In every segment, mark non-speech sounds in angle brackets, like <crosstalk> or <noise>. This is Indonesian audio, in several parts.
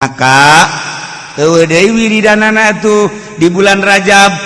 maka Dewi Danana tuh di bulan Rajab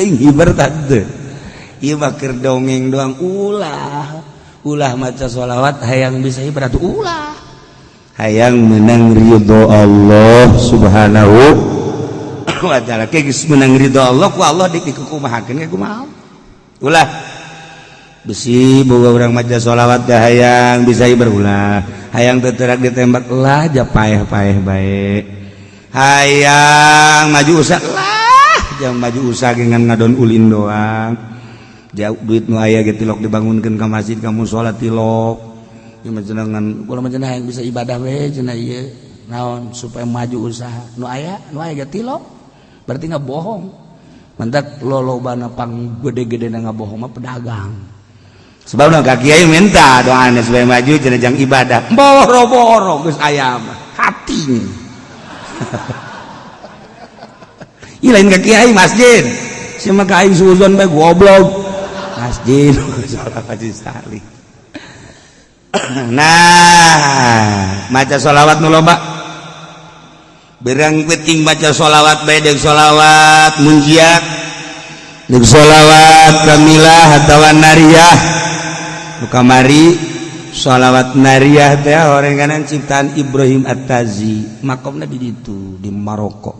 aing hibar tante iya mah dongeng doang ulah ulah maca sholawat hayang bisa hibar atuh ulah hayang menang ridho Allah subhanahu <coughs> wa taala kegis menang ridho Allah ku Allah dik mahakin ku kumaha ulah besi boga orang maca sholawat ya hayang bisa hibar ulah hayang teterak ditembak lah japaeh paeh baik hayang maju usah lah maju usaha dengan ngadon ulin doang jauhit dibangunkan kamu masjid kamu salatok bisa ibadah naon supaya maju usaha aya berarti nggak bohong mantap lolopang gede-gede bohong pedagang sebabkakki minta do supaya maju jenejang ibadah boro-boro ayam hati hahaha <laughs> kakiai masjidinzonjid maca shalawat nubakrang macasholawat sholawat mujiak sholawat kamimilatawan kamarisholawat nah deh orang kanan cintaan Ibrahim Attazi makam nabi itu di Maroko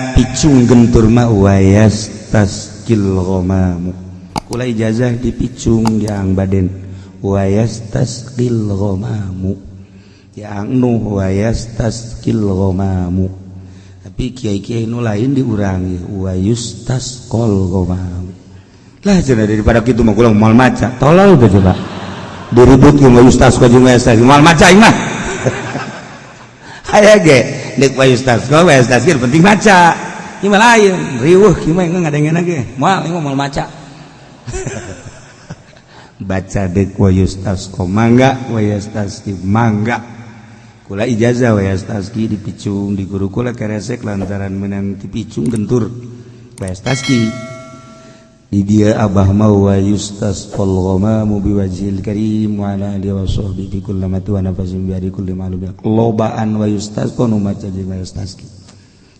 dipicung gentur ma wayas taskil ghomamu kula ijazah dipicung yang ya baden wayas taskil ghomamu yang nu wayas taskil ghomamu tapi kiai-kiai nu lain diurangi wayus taskol ghomamu lah jadi daripada kita mau kulang mal maca tolol udah coba diribut yang wayus taskol juga mal maca imah <laughs> ayah ge nek wayus taskol wayus taskil penting maca Ima lain, riuh kima yang ngadengin lagi. Mal, ini mau maca. baca dek wayustas komangga mangga wa mangga. Kula ijazah wa di dipicung di guru kula keresek lantaran menang picung gentur. wayustas ki Di dia abah mau wayustas polgoma fal wajil kari karim dia wasoh alihi wa kulamatu kullama tuwa nafasin bi Lobaan wayustas yustas kono maca di wayustas ki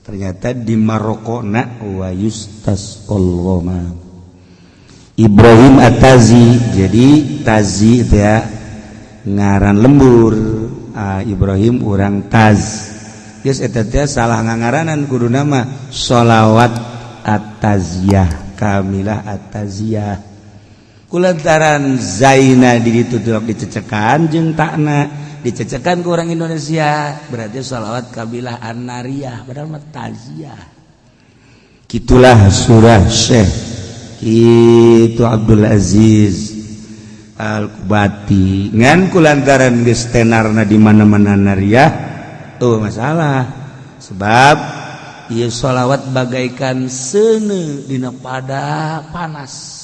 Ternyata di Maroko nak wa yustasqal Ibrahim Atazi jadi Tazi itu ya ngaran lembur uh, Ibrahim orang Taz yes, itu dia salah ngangaranan kudu nama solawat ataziyah kamilah ataziyah kulantaran zaina diri itu dicecekan jeng takna dicecekan ke orang Indonesia berarti sholawat kabilah anariah padahal metaziah gitulah surah Syekh itu Abdul Aziz Al Kubati ngan kulantaran geus tenarna di mana-mana nariah tuh masalah sebab ieu salawat bagaikan seuneu dina pada panas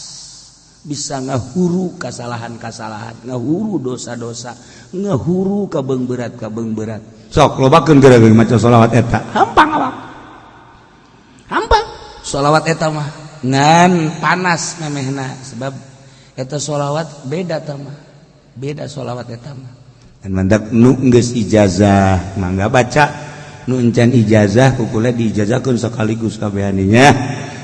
bisa ngehuru kesalahan kasalahan ngehur dosa-dosa ngehuru kabeg berat kang beratsholawatmah panas sebabsholawat beda bedasholawat etmah ijazahgga baca nucan ijazah akukulnya diijazakan sekaligus kebehaninya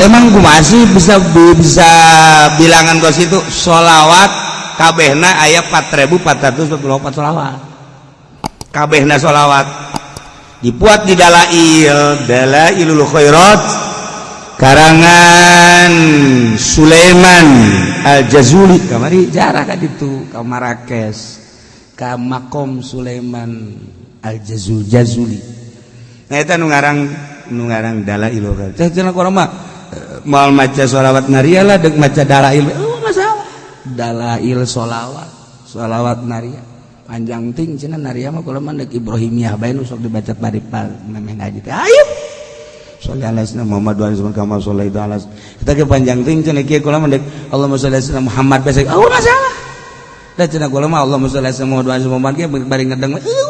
emangku masih bisa bisa bilangan itu sholawatkabeha ayat 4424sholawatkabeh sholawat dipuat di dalam ilkho karangan Sulaiman Aljazuli kamari ja itu Kaom Sulaiman Aljaulzuli ngarang nu ngarang dalail kan. Teh cenah urang mah eh, moal maca sholawat naria lah deuk maca dalail. Eh, oh masalah. Dalail solawat solawat naria. Panjang ting cenah naria mah kula mah deuk Ibrahimiyah bae nu sok dibaca paripal pal memeh ngaji teh. Ayo. Sholli ala sayyidina Muhammad wa ala kama shallaita ala kita ke panjang ting Cina kia kula mah deuk Allahumma sholli Muhammad bae. Oh masalah. Da Cina kula mah Allahumma sholli ala sayyidina Muhammad wa ala kama shallaita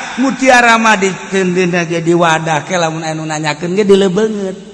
Quan Muti rama di tendin ge di wadah kelammun enun nanyaken gedi le bangett.